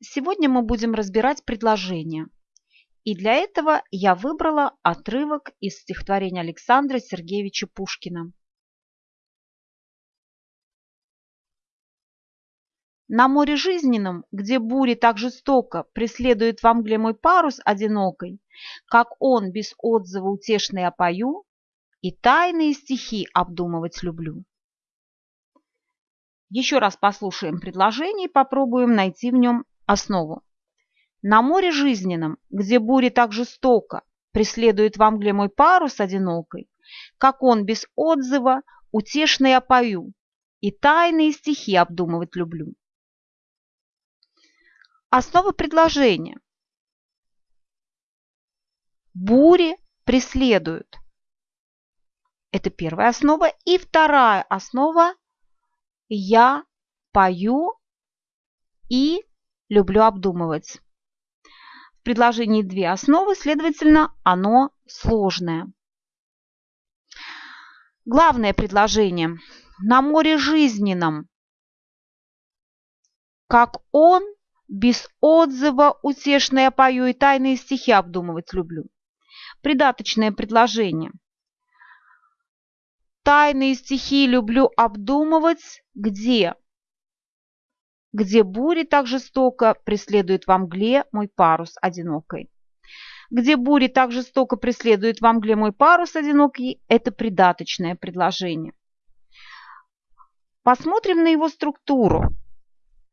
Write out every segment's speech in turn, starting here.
Сегодня мы будем разбирать предложения. И для этого я выбрала отрывок из стихотворения Александра Сергеевича Пушкина. На море жизненном, где бури так жестоко преследует во мгле мой парус одинокой, как он без отзыва утешный опою, и тайные стихи обдумывать люблю. Еще раз послушаем предложение и попробуем найти в нем основу. На море жизненном, где бури так жестоко преследует во мгле мой парус одинокой, как он без отзыва утешно я пою, и тайные стихи обдумывать люблю. Основа предложения. Бури преследуют. Это первая основа. И вторая основа. Я пою и люблю обдумывать. В предложении две основы, следовательно, оно сложное. Главное предложение. На море жизненном, как он, без отзыва утешное пою и тайные стихи обдумывать люблю. Придаточное предложение. Тайные стихи люблю обдумывать где? Где бури так жестоко преследует во мгле мой парус одинокой. Где бури так жестоко преследует во мгле мой парус одинокий – это придаточное предложение. Посмотрим на его структуру.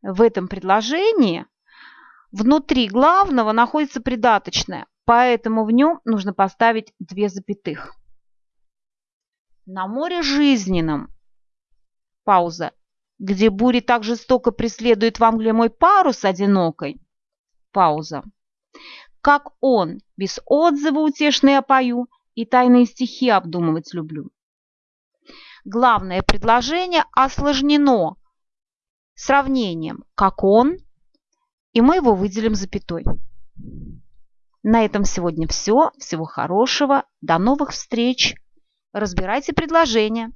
В этом предложении внутри главного находится придаточное, поэтому в нем нужно поставить две запятых. На море жизненном, пауза, где бури так жестоко преследует в Англии мой парус одинокой. Пауза. Как он, без отзыва утешный опою и тайные стихи обдумывать люблю. Главное предложение осложнено сравнением «как он», и мы его выделим запятой. На этом сегодня все. Всего хорошего. До новых встреч. Разбирайте предложения.